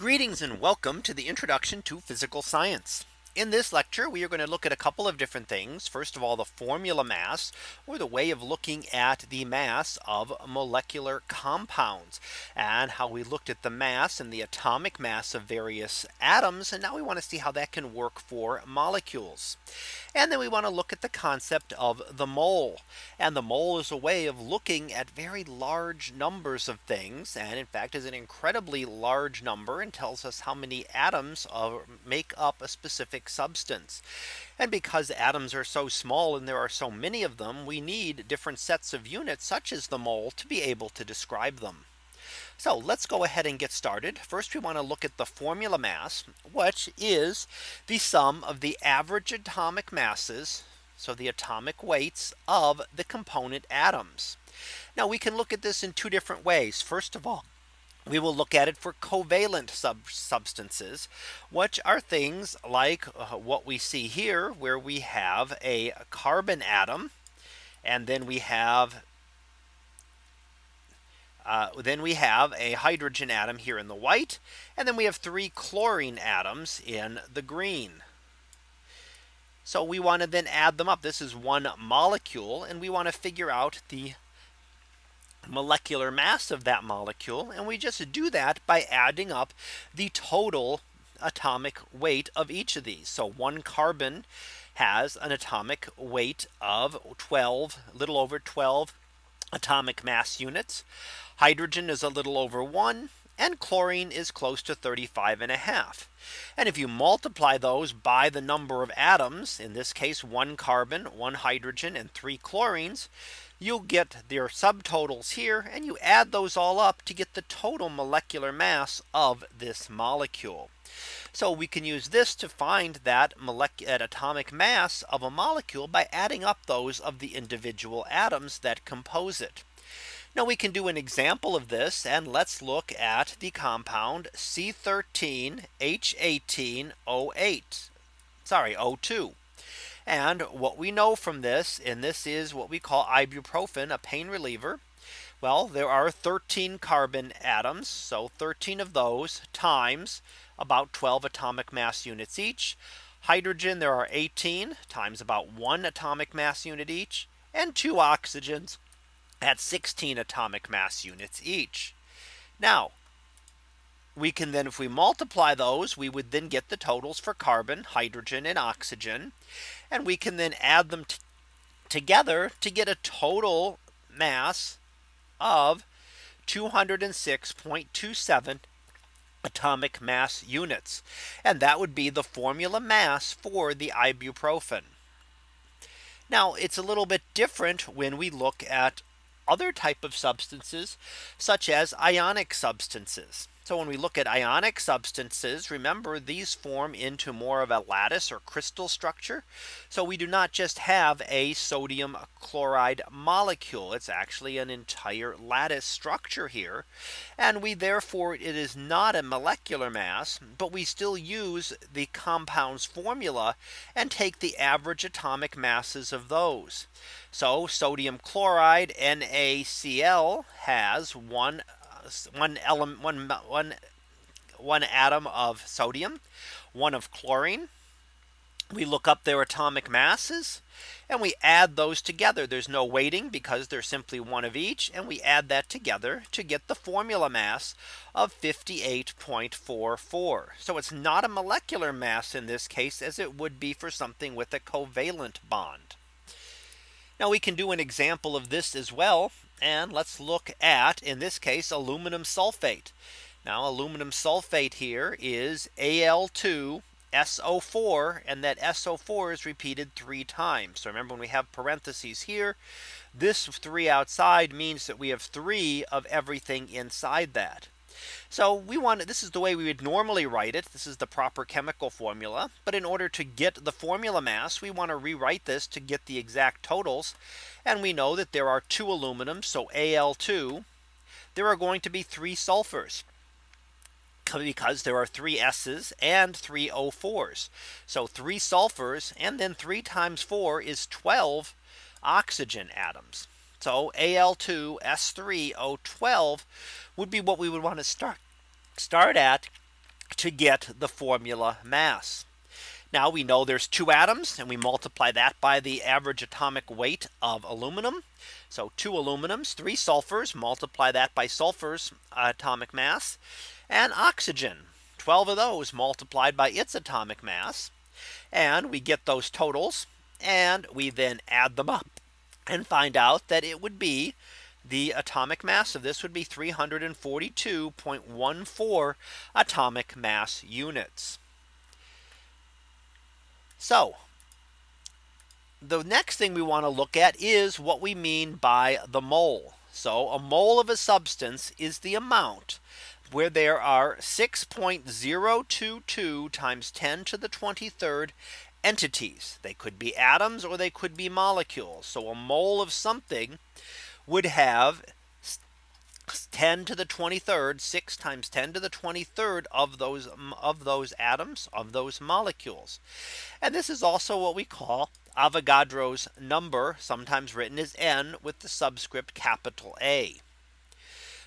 Greetings and welcome to the introduction to physical science. In this lecture, we are going to look at a couple of different things. First of all, the formula mass or the way of looking at the mass of molecular compounds and how we looked at the mass and the atomic mass of various atoms. And now we want to see how that can work for molecules. And then we want to look at the concept of the mole. And the mole is a way of looking at very large numbers of things. And in fact, is an incredibly large number and tells us how many atoms make up a specific substance. And because atoms are so small and there are so many of them, we need different sets of units such as the mole to be able to describe them. So let's go ahead and get started. First, we want to look at the formula mass, which is the sum of the average atomic masses. So the atomic weights of the component atoms. Now we can look at this in two different ways. First of all, we will look at it for covalent sub substances, which are things like uh, what we see here, where we have a carbon atom, and then we have uh, then we have a hydrogen atom here in the white. And then we have three chlorine atoms in the green. So we want to then add them up. This is one molecule and we want to figure out the molecular mass of that molecule. And we just do that by adding up the total atomic weight of each of these. So one carbon has an atomic weight of 12, a little over 12 atomic mass units. Hydrogen is a little over one and chlorine is close to 35 and a half. And if you multiply those by the number of atoms, in this case, one carbon, one hydrogen and three chlorines, you'll get their subtotals here and you add those all up to get the total molecular mass of this molecule. So we can use this to find that atomic mass of a molecule by adding up those of the individual atoms that compose it. Now we can do an example of this and let's look at the compound C13 H18 O8 sorry O2. And what we know from this and this is what we call ibuprofen a pain reliever. Well, there are 13 carbon atoms. So 13 of those times about 12 atomic mass units each. Hydrogen, there are 18 times about one atomic mass unit each and two oxygens at 16 atomic mass units each. Now we can then if we multiply those we would then get the totals for carbon hydrogen and oxygen and we can then add them together to get a total mass of 206.27 atomic mass units and that would be the formula mass for the ibuprofen now it's a little bit different when we look at other type of substances such as ionic substances. So when we look at ionic substances, remember these form into more of a lattice or crystal structure. So we do not just have a sodium chloride molecule. It's actually an entire lattice structure here. And we therefore it is not a molecular mass, but we still use the compounds formula and take the average atomic masses of those. So sodium chloride NaCl has one one element one one one atom of sodium, one of chlorine. We look up their atomic masses and we add those together. There's no weighting because they're simply one of each. And we add that together to get the formula mass of 58.44. So it's not a molecular mass in this case as it would be for something with a covalent bond. Now we can do an example of this as well. And let's look at in this case aluminum sulfate. Now aluminum sulfate here is Al2 SO4 and that SO4 is repeated three times. So remember when we have parentheses here, this three outside means that we have three of everything inside that. So we want this is the way we would normally write it. This is the proper chemical formula. But in order to get the formula mass, we want to rewrite this to get the exact totals. And we know that there are two aluminum. So Al2, there are going to be three sulfurs because there are three S's and three O4s. So three sulfurs and then three times four is 12 oxygen atoms. So Al2 S3 O12 would be what we would want to start start at to get the formula mass. Now we know there's two atoms and we multiply that by the average atomic weight of aluminum. So two aluminums, three sulfurs, multiply that by sulfur's atomic mass and oxygen. 12 of those multiplied by its atomic mass. And we get those totals and we then add them up and find out that it would be the atomic mass of this would be 342.14 atomic mass units. So the next thing we want to look at is what we mean by the mole. So a mole of a substance is the amount where there are 6.022 times 10 to the 23rd entities. They could be atoms or they could be molecules. So a mole of something would have 10 to the 23rd 6 times 10 to the 23rd of those of those atoms of those molecules and this is also what we call Avogadro's number sometimes written as n with the subscript capital A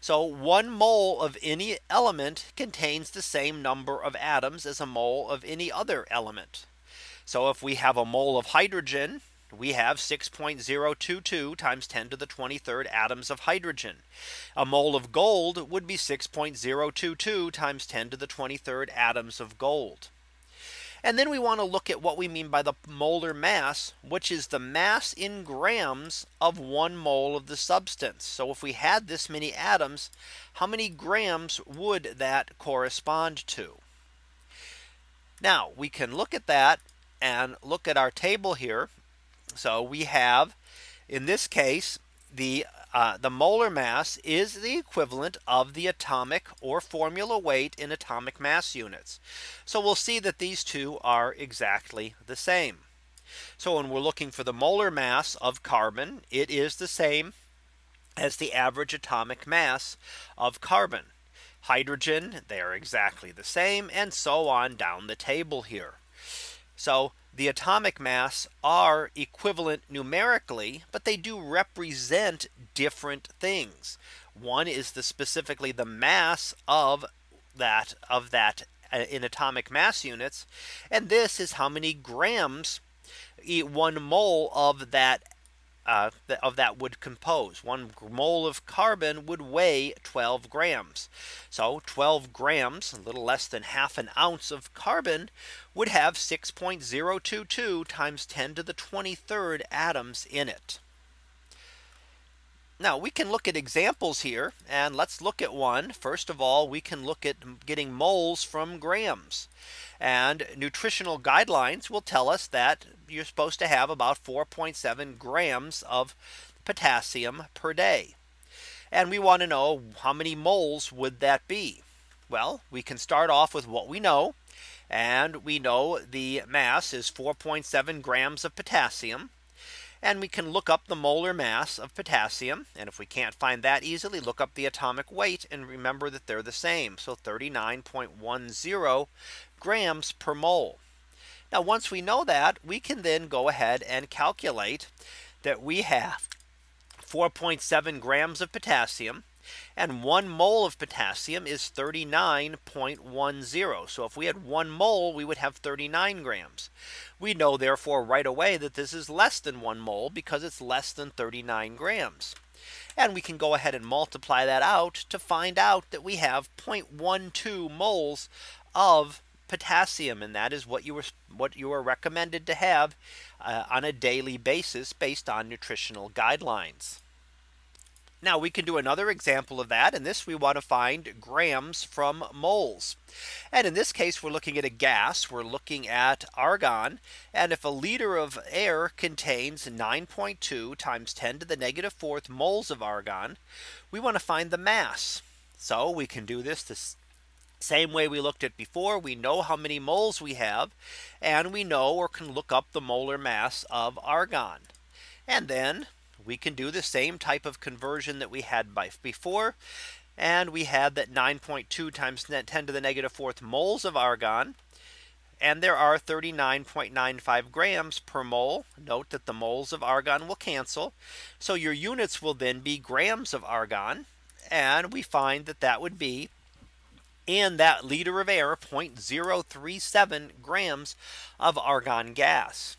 so one mole of any element contains the same number of atoms as a mole of any other element. So if we have a mole of hydrogen, we have 6.022 times 10 to the 23rd atoms of hydrogen. A mole of gold would be 6.022 times 10 to the 23rd atoms of gold. And then we want to look at what we mean by the molar mass, which is the mass in grams of one mole of the substance. So if we had this many atoms, how many grams would that correspond to? Now we can look at that and look at our table here so we have in this case the uh, the molar mass is the equivalent of the atomic or formula weight in atomic mass units. So we'll see that these two are exactly the same. So when we're looking for the molar mass of carbon, it is the same as the average atomic mass of carbon. Hydrogen, they are exactly the same and so on down the table here. So the atomic mass are equivalent numerically, but they do represent different things. One is the specifically the mass of that of that uh, in atomic mass units. And this is how many grams one mole of that uh, of that would compose one mole of carbon would weigh 12 grams. So 12 grams, a little less than half an ounce of carbon would have 6.022 times 10 to the 23rd atoms in it. Now we can look at examples here and let's look at one. First of all, we can look at getting moles from grams. And nutritional guidelines will tell us that you're supposed to have about 4.7 grams of potassium per day. And we want to know how many moles would that be? Well, we can start off with what we know. And we know the mass is 4.7 grams of potassium. And we can look up the molar mass of potassium. And if we can't find that easily, look up the atomic weight and remember that they're the same. So 39.10 grams per mole. Now once we know that we can then go ahead and calculate that we have 4.7 grams of potassium and one mole of potassium is 39.10. So if we had one mole, we would have 39 grams. We know therefore right away that this is less than one mole because it's less than 39 grams. And we can go ahead and multiply that out to find out that we have 0.12 moles of potassium and that is what you were what you are recommended to have uh, on a daily basis based on nutritional guidelines. Now we can do another example of that. And this we want to find grams from moles. And in this case, we're looking at a gas. We're looking at argon. And if a liter of air contains 9.2 times 10 to the negative fourth moles of argon, we want to find the mass. So we can do this the same way we looked at before, we know how many moles we have, and we know or can look up the molar mass of argon. And then we can do the same type of conversion that we had by before. And we had that 9.2 times 10 to the negative fourth moles of argon. And there are 39.95 grams per mole. Note that the moles of argon will cancel. So your units will then be grams of argon. And we find that that would be in that liter of air 0.037 grams of argon gas.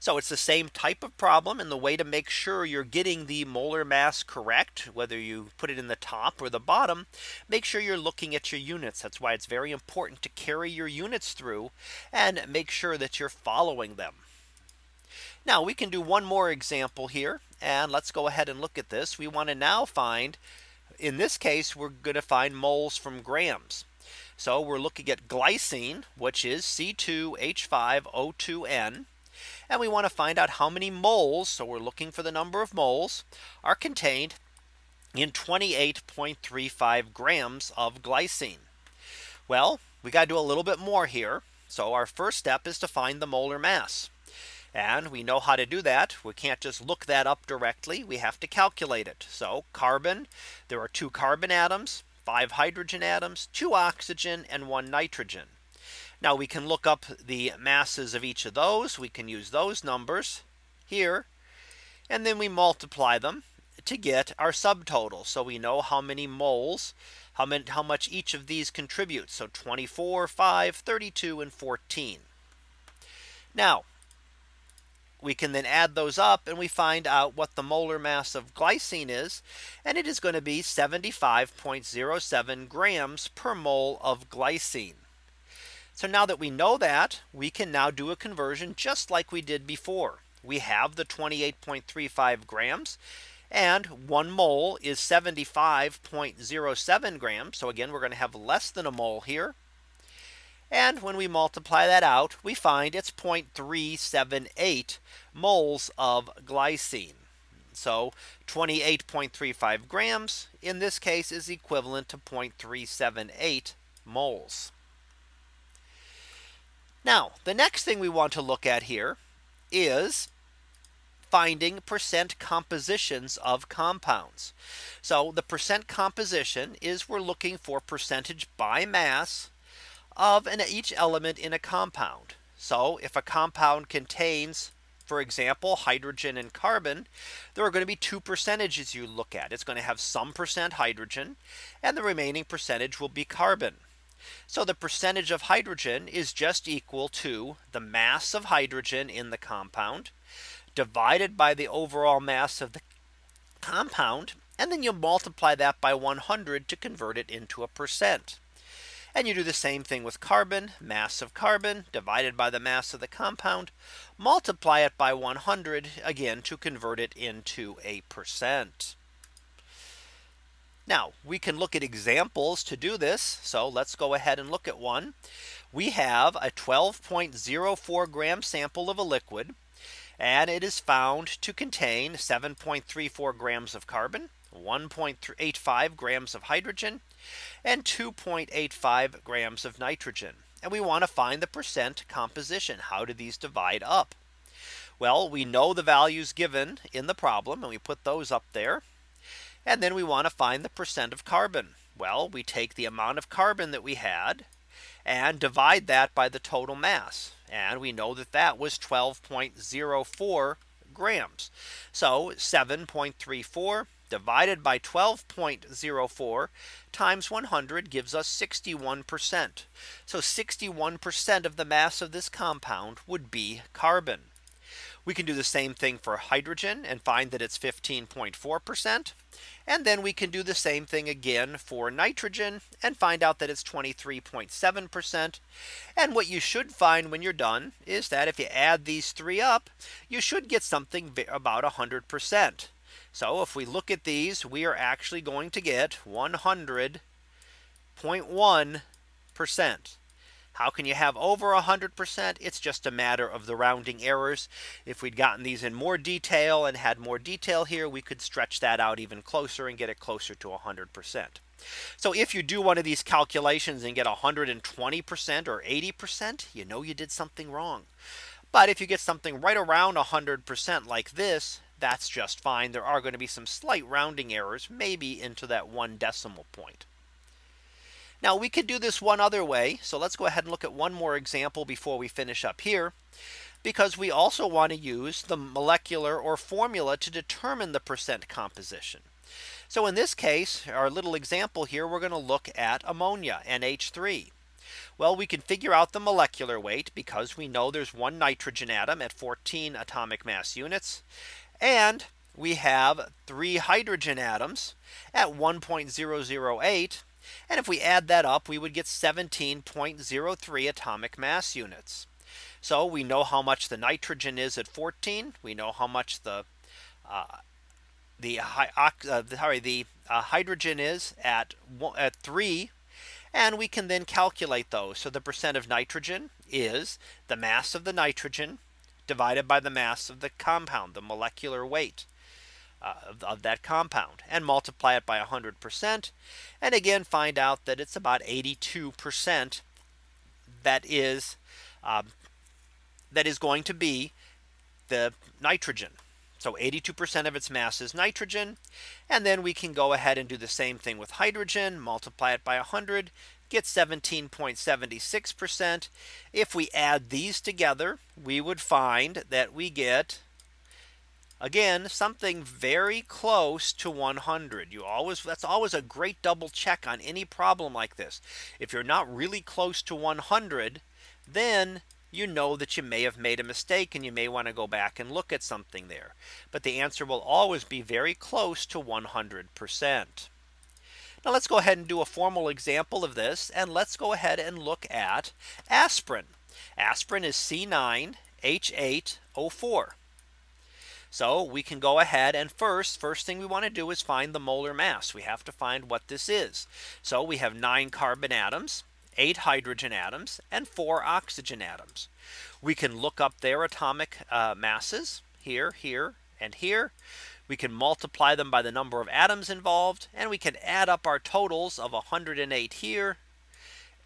So it's the same type of problem and the way to make sure you're getting the molar mass correct, whether you put it in the top or the bottom, make sure you're looking at your units. That's why it's very important to carry your units through and make sure that you're following them. Now we can do one more example here and let's go ahead and look at this. We want to now find in this case, we're going to find moles from grams. So we're looking at glycine, which is C2H5O2N. And we want to find out how many moles. So we're looking for the number of moles are contained in 28.35 grams of glycine. Well, we got to do a little bit more here. So our first step is to find the molar mass. And we know how to do that. We can't just look that up directly. We have to calculate it. So carbon, there are two carbon atoms, five hydrogen atoms, two oxygen and one nitrogen. Now we can look up the masses of each of those. We can use those numbers here. And then we multiply them to get our subtotal. So we know how many moles, how, many, how much each of these contributes. So 24, 5, 32, and 14. Now we can then add those up and we find out what the molar mass of glycine is. And it is going to be 75.07 grams per mole of glycine. So now that we know that we can now do a conversion just like we did before. We have the 28.35 grams and one mole is 75.07 grams. So again, we're going to have less than a mole here. And when we multiply that out, we find it's 0.378 moles of glycine. So 28.35 grams in this case is equivalent to 0.378 moles. Now, the next thing we want to look at here is finding percent compositions of compounds. So the percent composition is we're looking for percentage by mass of an, each element in a compound. So if a compound contains for example, hydrogen and carbon, there are going to be two percentages you look at. It's going to have some percent hydrogen and the remaining percentage will be carbon. So the percentage of hydrogen is just equal to the mass of hydrogen in the compound divided by the overall mass of the compound. And then you multiply that by 100 to convert it into a percent. And you do the same thing with carbon mass of carbon divided by the mass of the compound multiply it by 100 again to convert it into a percent. Now we can look at examples to do this. So let's go ahead and look at one. We have a 12.04 gram sample of a liquid and it is found to contain 7.34 grams of carbon 1.85 grams of hydrogen and 2.85 grams of nitrogen. And we want to find the percent composition. How do these divide up? Well, we know the values given in the problem and we put those up there. And then we want to find the percent of carbon. Well, we take the amount of carbon that we had and divide that by the total mass. And we know that that was 12.04 grams. So 7.34 divided by 12.04 times 100 gives us 61%. So 61% of the mass of this compound would be carbon. We can do the same thing for hydrogen and find that it's 15.4%. And then we can do the same thing again for nitrogen and find out that it's 23.7%. And what you should find when you're done is that if you add these three up, you should get something about 100%. So if we look at these, we are actually going to get 100.1%. How can you have over 100%? It's just a matter of the rounding errors. If we'd gotten these in more detail and had more detail here, we could stretch that out even closer and get it closer to 100%. So if you do one of these calculations and get 120% or 80%, you know you did something wrong. But if you get something right around 100% like this, that's just fine. There are going to be some slight rounding errors, maybe into that one decimal point. Now we could do this one other way. So let's go ahead and look at one more example before we finish up here. Because we also want to use the molecular or formula to determine the percent composition. So in this case, our little example here, we're going to look at ammonia NH3. Well, we can figure out the molecular weight because we know there's one nitrogen atom at 14 atomic mass units. And we have three hydrogen atoms at 1.008. And if we add that up, we would get 17.03 atomic mass units. So we know how much the nitrogen is at 14. We know how much the uh, the uh, sorry the uh, hydrogen is at at 3 and we can then calculate those. So the percent of nitrogen is the mass of the nitrogen divided by the mass of the compound, the molecular weight. Of, of, that compound and multiply it by 100%. And again, find out that it's about 82% that is um, that is going to be the nitrogen. So 82% of its mass is nitrogen. And then we can go ahead and do the same thing with hydrogen, multiply it by 100, get 17.76%. If we add these together, we would find that we get again something very close to 100 you always that's always a great double check on any problem like this if you're not really close to 100 then you know that you may have made a mistake and you may want to go back and look at something there. But the answer will always be very close to 100%. Now let's go ahead and do a formal example of this. And let's go ahead and look at aspirin. Aspirin is C9H8O4. So we can go ahead and first first thing we want to do is find the molar mass. We have to find what this is. So we have nine carbon atoms eight hydrogen atoms and four oxygen atoms. We can look up their atomic uh, masses here, here, and here. We can multiply them by the number of atoms involved and we can add up our totals of 108 here,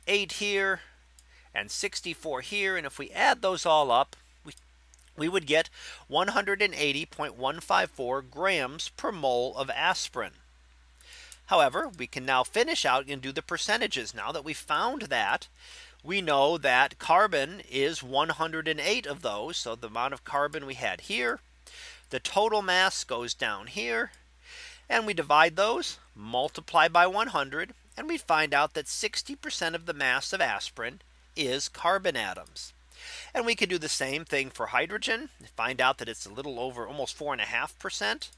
8 here, and 64 here. And if we add those all up, we would get 180.154 grams per mole of aspirin. However, we can now finish out and do the percentages now that we found that we know that carbon is 108 of those. So the amount of carbon we had here, the total mass goes down here and we divide those multiply by 100 and we find out that 60% of the mass of aspirin is carbon atoms. And we can do the same thing for hydrogen find out that it's a little over almost four and a half percent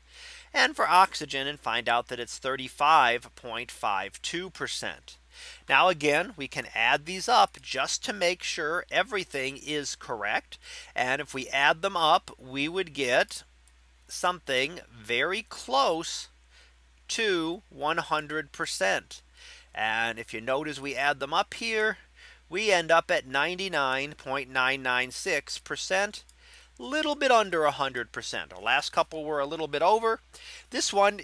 and for oxygen and find out that it's 35.52%. Now again, we can add these up just to make sure everything is correct. And if we add them up, we would get something very close to 100%. And if you notice we add them up here, we end up at 99.996% little bit under 100%. Our last couple were a little bit over. This one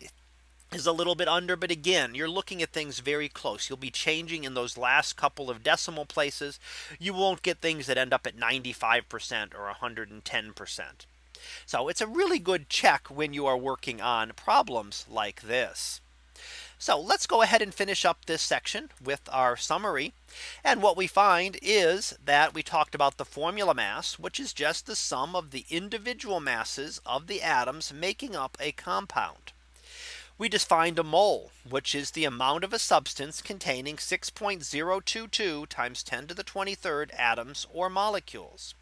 is a little bit under. But again, you're looking at things very close. You'll be changing in those last couple of decimal places. You won't get things that end up at 95% or 110%. So it's a really good check when you are working on problems like this. So let's go ahead and finish up this section with our summary. And what we find is that we talked about the formula mass, which is just the sum of the individual masses of the atoms making up a compound. We defined a mole, which is the amount of a substance containing 6.022 times 10 to the 23rd atoms or molecules.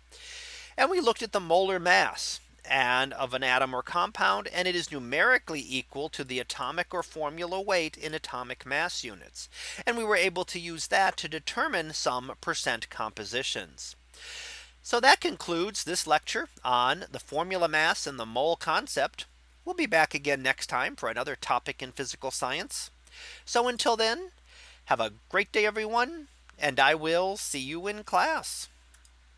And we looked at the molar mass and of an atom or compound and it is numerically equal to the atomic or formula weight in atomic mass units. And we were able to use that to determine some percent compositions. So that concludes this lecture on the formula mass and the mole concept. We'll be back again next time for another topic in physical science. So until then, have a great day, everyone, and I will see you in class.